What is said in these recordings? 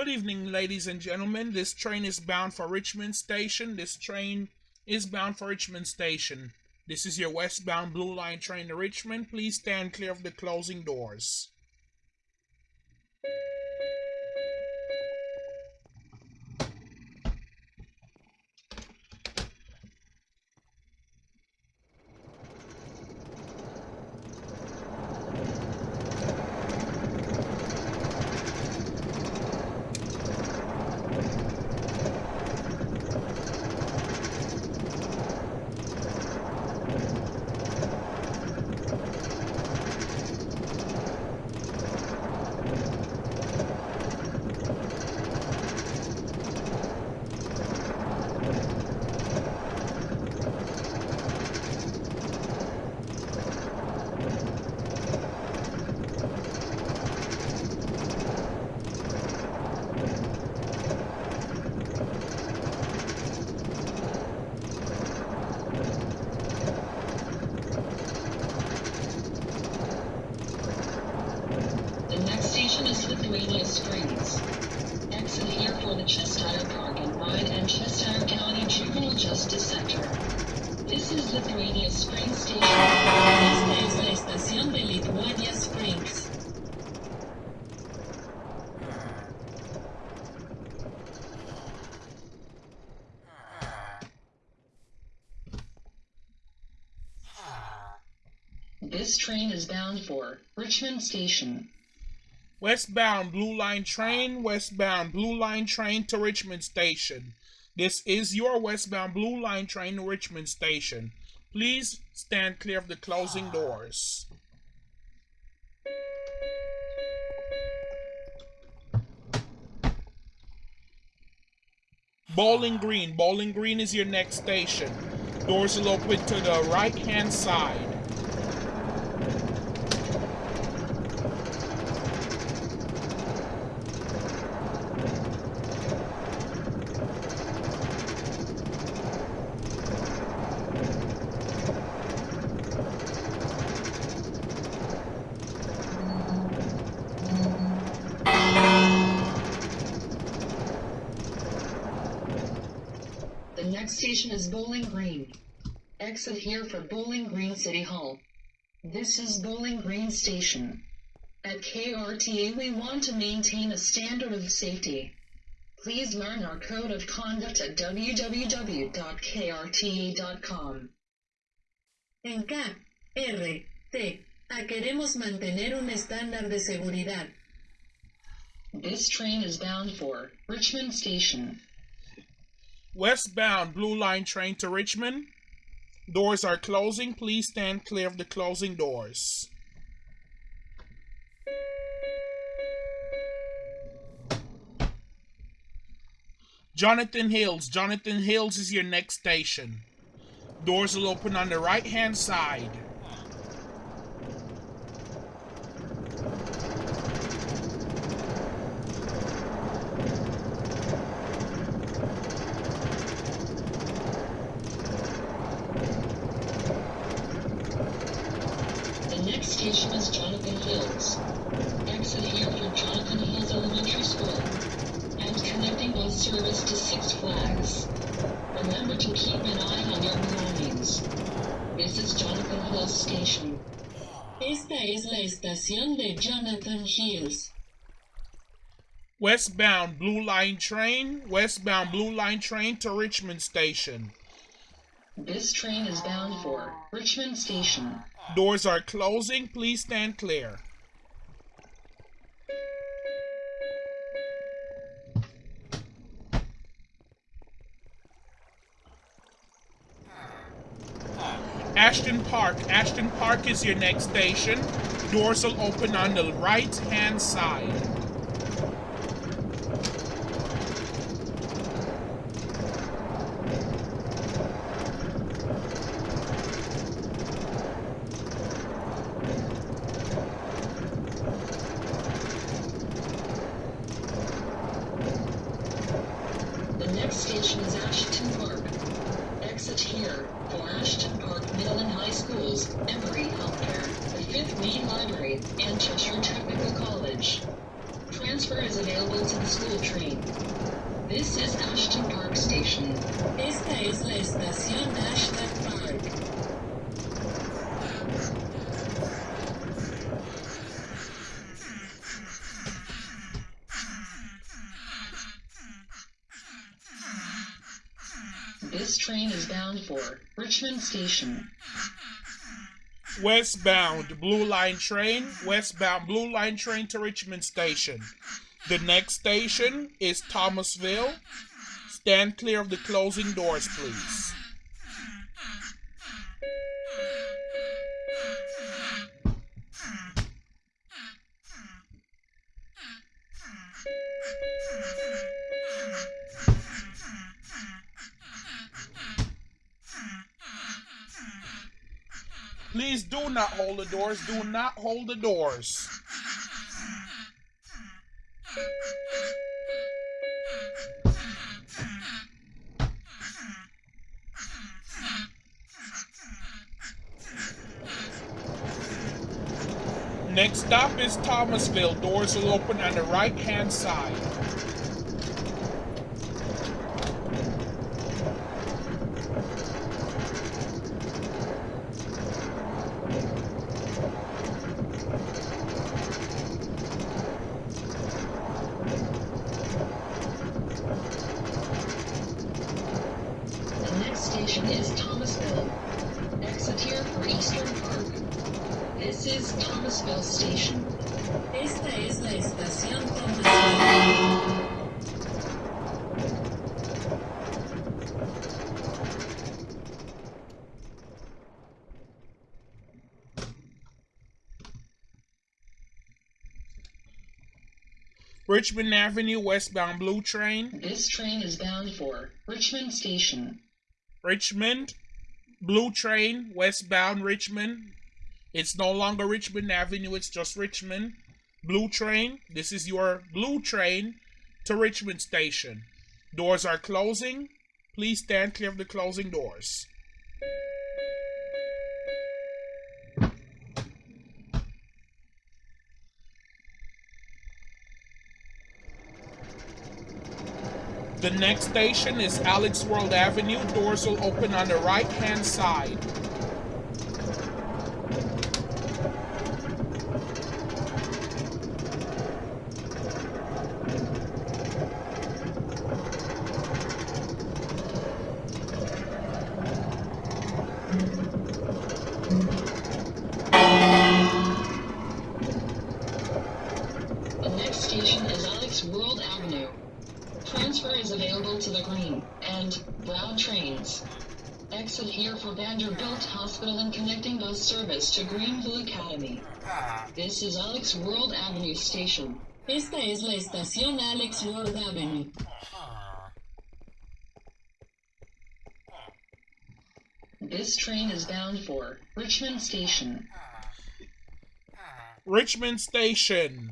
Good evening, ladies and gentlemen. This train is bound for Richmond Station. This train is bound for Richmond Station. This is your westbound Blue Line train to Richmond. Please stand clear of the closing doors. The next station is Lithuania Springs. Exit here for the Cheshire Park and Ride and Cheshire County Juvenile Justice Center. This is Lithuania Springs Station. Esta es la estación de Lithuania Springs. This train is bound for Richmond Station. Westbound Blue Line train, westbound Blue Line train to Richmond Station. This is your westbound Blue Line train to Richmond Station. Please stand clear of the closing doors. Bowling Green. Bowling Green is your next station. Doors will open to the right hand side. The next station is Bowling Green. Exit here for Bowling Green City Hall. This is Bowling Green Station. At KRTA, we want to maintain a standard of safety. Please learn our code of conduct at www.krta.com. En K, R, T, A queremos mantener un estándar de seguridad. This train is bound for Richmond Station. Westbound Blue Line train to Richmond. Doors are closing. Please stand clear of the closing doors. Jonathan Hills. Jonathan Hills is your next station. Doors will open on the right hand side. The next station is Jonathan Hills. Exit here for Jonathan Hills Elementary School. And connecting bus service to Six Flags. Remember to keep an eye on your belongings. This is Jonathan Hills Station. Esta es la estación de Hills. Westbound Blue Line train. Westbound Blue Line train to Richmond Station. This train is bound for Richmond Station. Doors are closing. Please stand clear. Ashton Park. Ashton Park is your next station. Doors will open on the right hand side. The next station is Ashton Park. Exit here for Ashton Park Middle and High Schools, Emory Healthcare, 5th Main Library and Cheshire Technical College. Transfer is available to the school train. This is Ashton Park Station. Esta es la estación Ashton Park. This train is bound for Richmond Station. Westbound Blue Line train, westbound Blue Line train to Richmond Station. The next station is Thomasville. Stand clear of the closing doors, please. Please do not hold the doors. Do not hold the doors. Next stop is Thomasville. Doors will open on the right hand side. The next station is Thomasville. Exit here for Eastern Park. This is Thomasville Station. Esta es la estación Thomasville. Richmond Avenue westbound blue train. This train is bound for Richmond Station. Richmond blue train westbound Richmond. It's no longer Richmond Avenue, it's just Richmond. Blue train. This is your blue train to Richmond Station. Doors are closing. Please stand clear of the closing doors. The next station is Alex World Avenue. Doors will open on the right hand side. The next station is Alex World Avenue. Transfer is available to the green and brown trains. Exit here for Vanderbilt Hospital and connecting bus service to Greenville Academy. This is Alex World Avenue Station. Esta es la estación Alex World Avenue. This train is bound for Richmond Station. Richmond Station.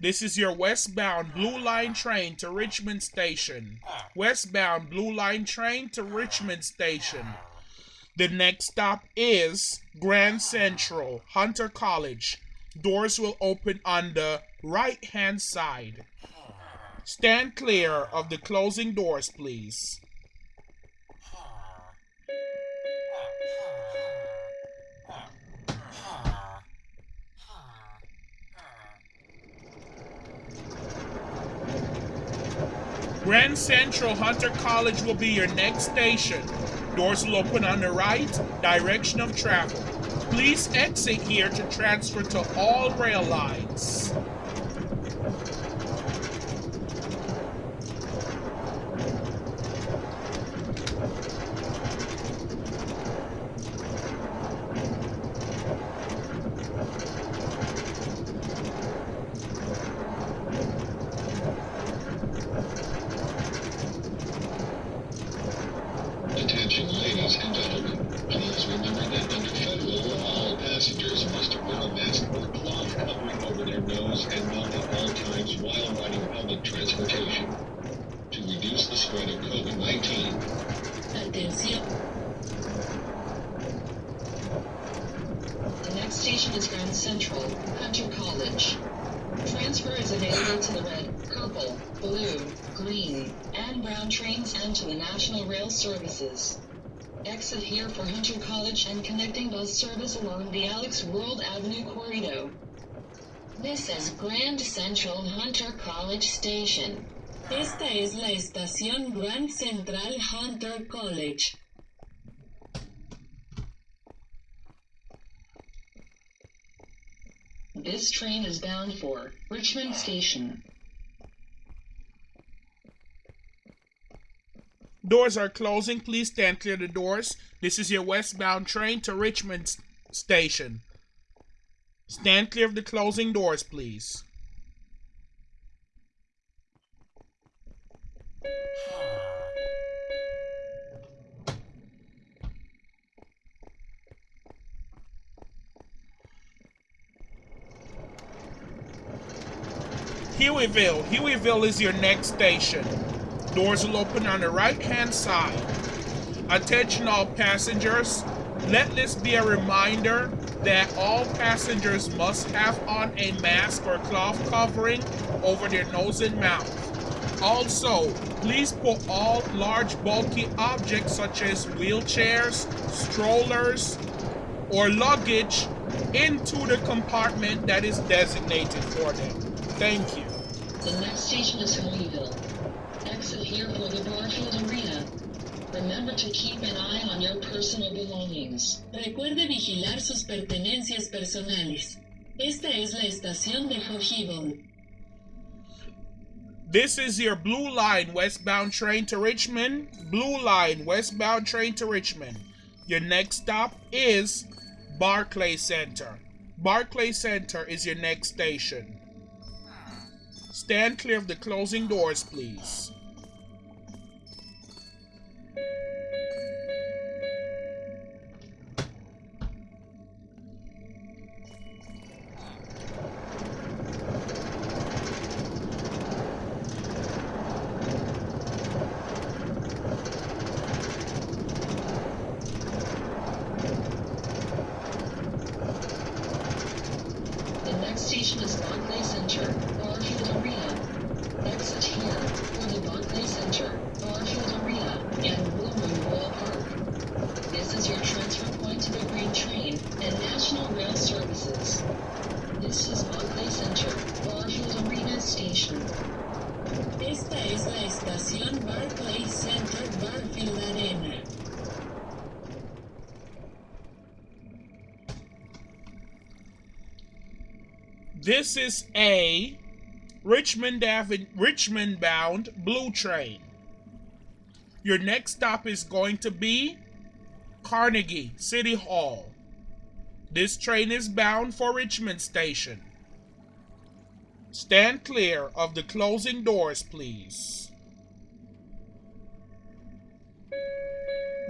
This is your westbound Blue Line train to Richmond Station. Westbound Blue Line train to Richmond Station. The next stop is Grand Central, Hunter College. Doors will open on the right hand side. Stand clear of the closing doors, please. Grand Central Hunter College will be your next station. Doors will open on the right, direction of travel. Please exit here to transfer to all rail lines. Attention, ladies and gentlemen. Please remember that under federal law, all passengers must wear a mask or cloth covering over their nose and mouth at all times while riding public transportation. To reduce the spread of COVID-19, Atención. The next station is Grand Central, Hunter College. Transfer is available to the red, purple, blue, green, and brown trains and to the National Rail Services. Exit here for Hunter College and connecting bus service along the Alex World Avenue corridor. This is Grand Central Hunter College Station. Esta es la estación Grand Central Hunter College. This train is bound for Richmond Station. Doors are closing. Please stand clear of the doors. This is your westbound train to Richmond Station. Stand clear of the closing doors, please. Hueyville. Hueyville is your next station. Doors will open on the right hand side. Attention, all passengers. Let this be a reminder that all passengers must have on a mask or cloth covering over their nose and mouth. Also, please put all large bulky objects such as wheelchairs, strollers, or luggage into the compartment that is designated for them. Thank you. The next station is Holyville. Exit here for the Barfield Arena. Remember to keep an eye on your personal belongings. Recuerde vigilar sus pertenencias personales. Esta es la estación de Hojival. This is your Blue Line westbound train to Richmond. Blue Line westbound train to Richmond. Your next stop is Barclay Center. Barclay Center is your next station. Stand clear of the closing doors, please. Es la estación Center Barfield Arena. This is a Richmond Ave- Richmond bound blue train. Your next stop is going to be Carnegie City Hall. This train is bound for Richmond Station. Stand clear of the closing doors, please.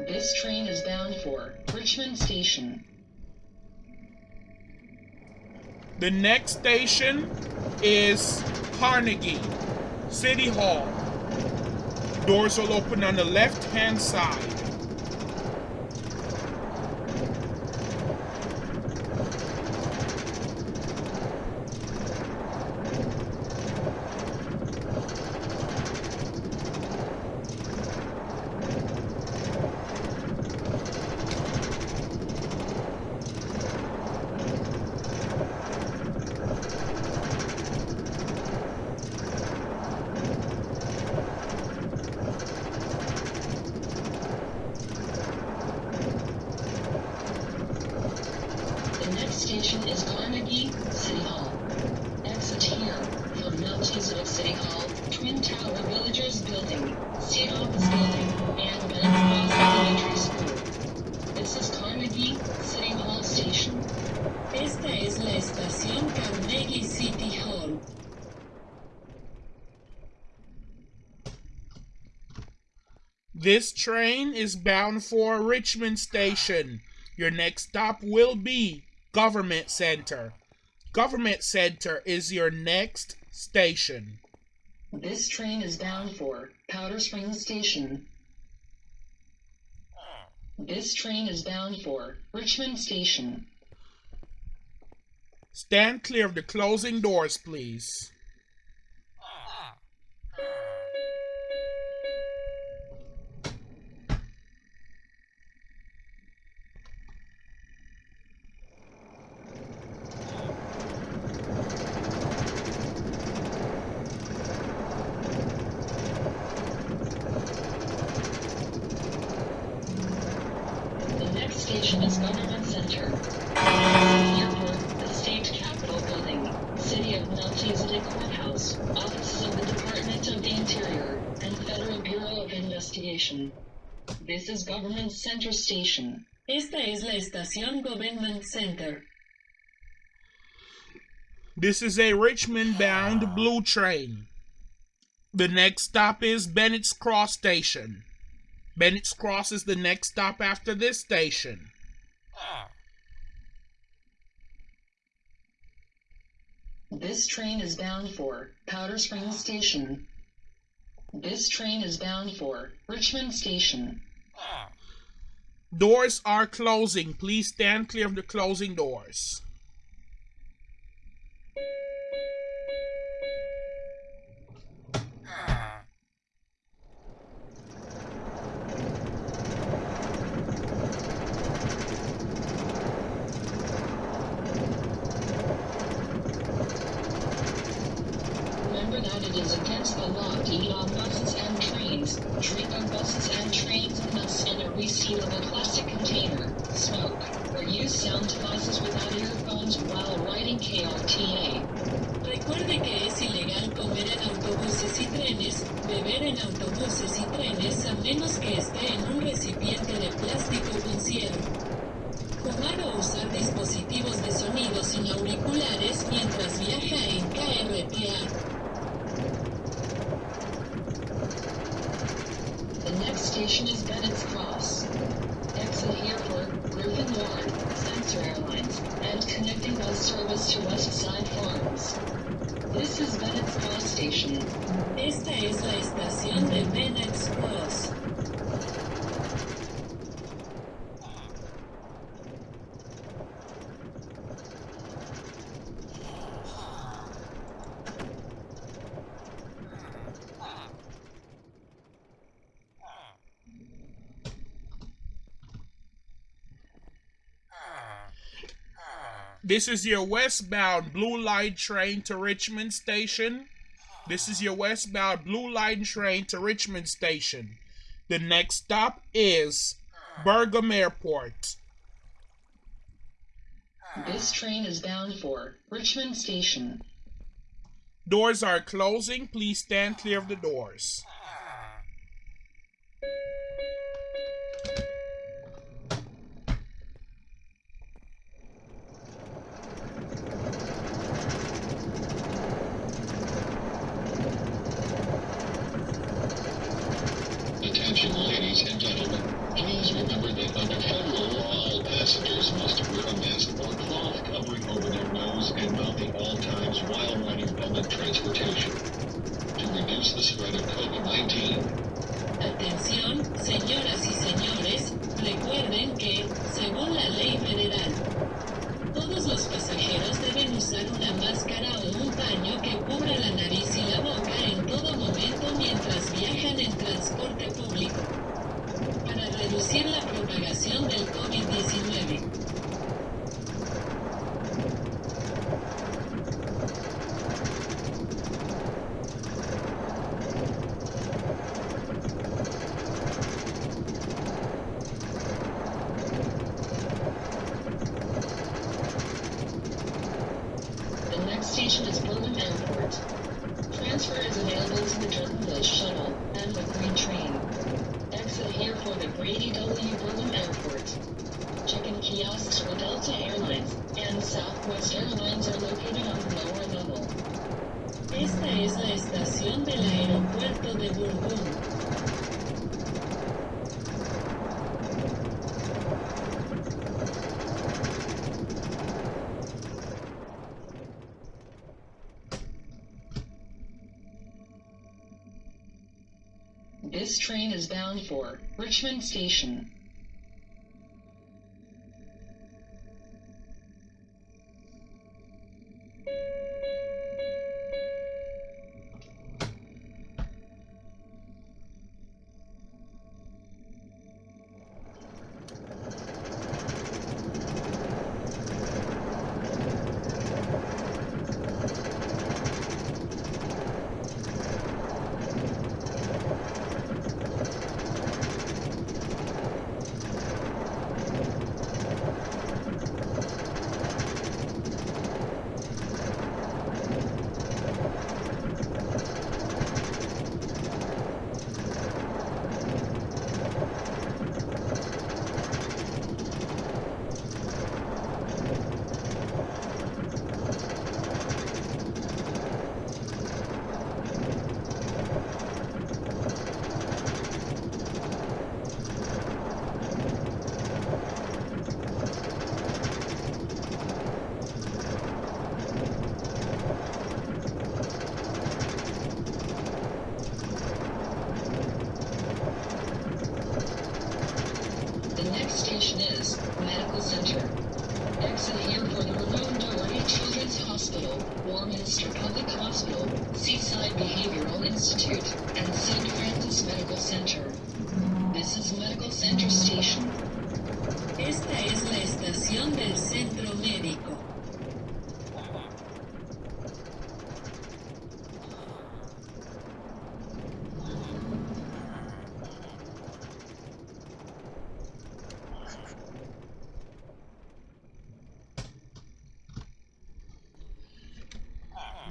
This train is bound for Richmond Station. The next station is Carnegie City Hall. Doors will open on the left hand side. The next station is Carnegie City Hall. Exit here from Mount Elizabeth City Hall, Twin Tower Villagers Building, State Office Building, and Bennett Cross Elementary School. This is Carnegie City Hall Station. Esta es la estación Carnegie City Hall. This train is bound for Richmond Station. Your next stop will be Government Center. Government Center is your next station. This train is bound for Powder Springs Station. This train is bound for Richmond Station. Stand clear of the closing doors, please. The next station is Leonard This is Government Center Station. Esta es la estación Government Center. This is a Richmond bound blue train. The next stop is Bennett's Cross Station. Bennett's Cross is the next stop after this station. This train is bound for Powder Springs Station. This train is bound for Richmond Station. Doors are closing. Please stand clear of the closing doors. Station is Bennett's Cross. Exit for Griffin Ward, Spencer Airlines, and connecting bus service to West Side Farms. This is Bennett's Cross Station. Esta es la estación de Bennett's Cross. This is your westbound Blue Line train to Richmond Station. This is your westbound Blue Line train to Richmond Station. The next stop is Bergam Airport. This train is bound for Richmond Station. Doors are closing. Please stand clear of the doors. This train is bound for Richmond Station. Del centro médico.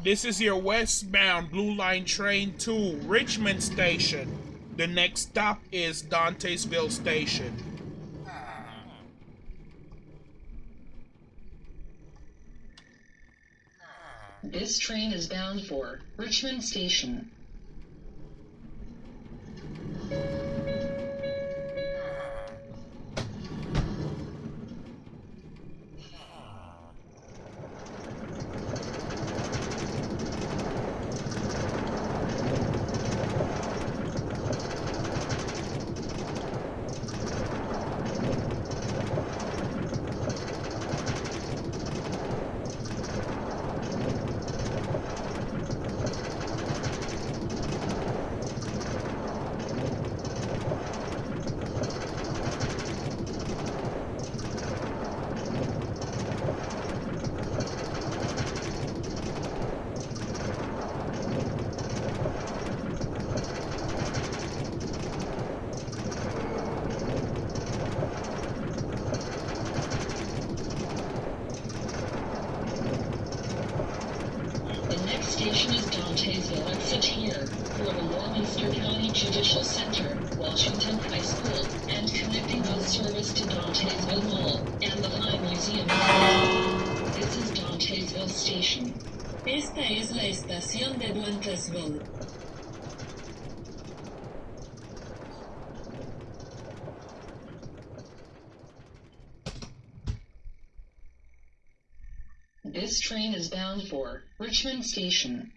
This is your westbound Blue Line train to Richmond Station. The next stop is Dantesville Station. This train is bound for Richmond Station. The next station is Dantesville. Exit here for the Warminster County Judicial Center, Washington High School, and connecting bus service to Dantesville and the High Museum. This is Dantesville Station. Esta es la estación de Duantesville. This train is bound for Richmond Station.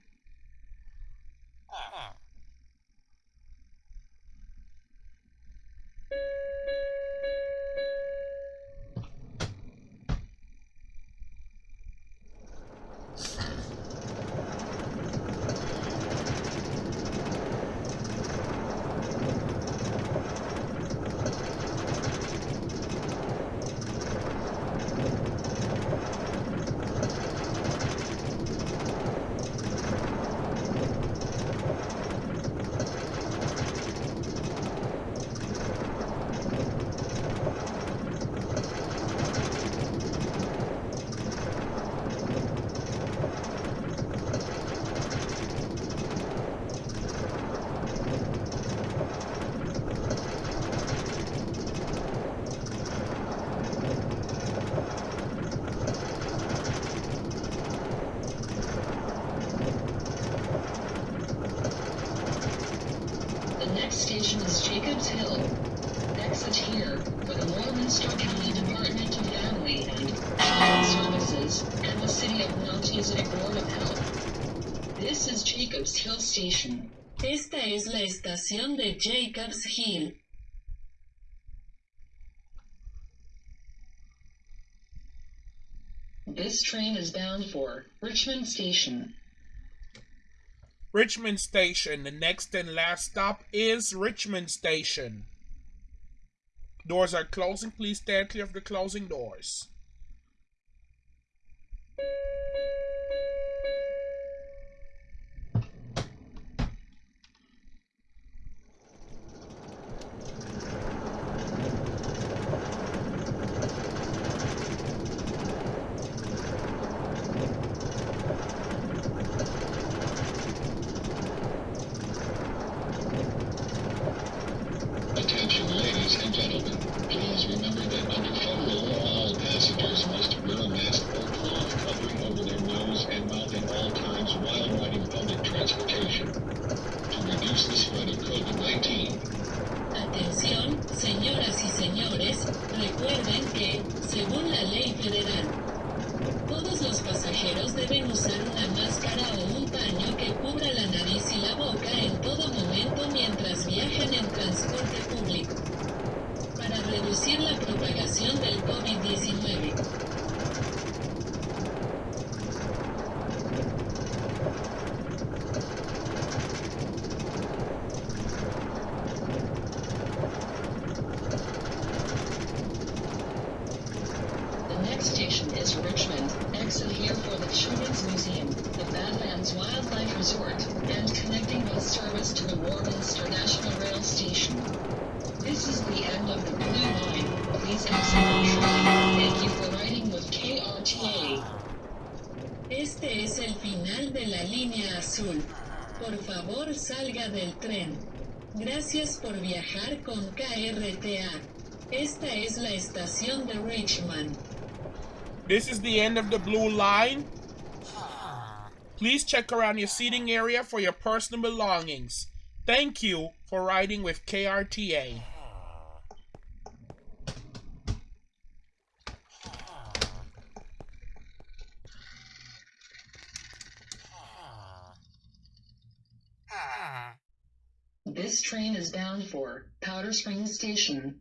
The next station is Jacobs Hill. Exit here for the Warminster County Department of Family and Child Services and the City of Mount Music Board of Health. This is Jacobs Hill Station. Esta es la Jacobs Hill. This train is bound for Richmond Station. Richmond Station. The next and last stop is Richmond Station. Doors are closing. Please stand clear of the closing doors. Attention, ladies and gentlemen. Please remember that under federal law, all passengers to Richmond, exit here for the Children's Museum, the Badlands Wildlife Resort, and connecting bus service to the Warminster National Rail Station. This is the end of the Blue Line. Please exit the train. Thank you for riding with KRTA. Este es el final de la línea azul. Por favor salga del tren. Gracias por viajar con KRTA. Esta es la estación de Richmond. This is the end of the blue line. Please check around your seating area for your personal belongings. Thank you for riding with KRTA. This train is bound for Powder Springs Station.